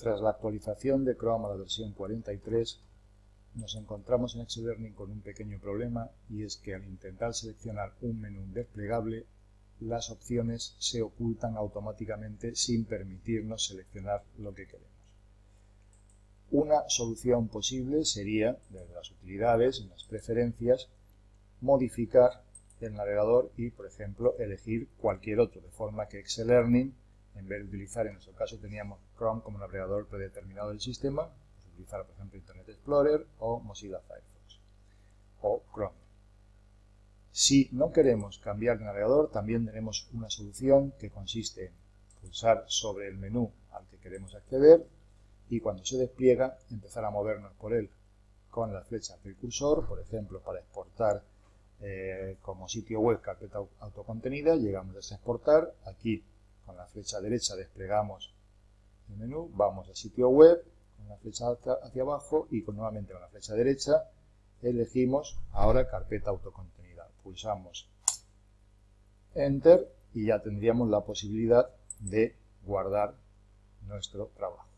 Tras la actualización de Chrome a la versión 43, nos encontramos en Excel Learning con un pequeño problema y es que al intentar seleccionar un menú desplegable, las opciones se ocultan automáticamente sin permitirnos seleccionar lo que queremos. Una solución posible sería, desde las utilidades, en las preferencias, modificar el navegador y, por ejemplo, elegir cualquier otro, de forma que Excel Learning en vez de utilizar, en nuestro caso teníamos Chrome como navegador predeterminado del sistema, pues utilizar por ejemplo Internet Explorer o Mozilla Firefox o Chrome. Si no queremos cambiar de navegador, también tenemos una solución que consiste en pulsar sobre el menú al que queremos acceder y cuando se despliega empezar a movernos por él con las flechas del cursor, por ejemplo para exportar eh, como sitio web carpeta autocontenida, llegamos a exportar, aquí con la flecha derecha desplegamos el menú, vamos a sitio web, con la flecha hacia, abajo y con, nuevamente con la flecha derecha elegimos ahora carpeta autocontenida. Pulsamos Enter y ya tendríamos la posibilidad de guardar nuestro trabajo.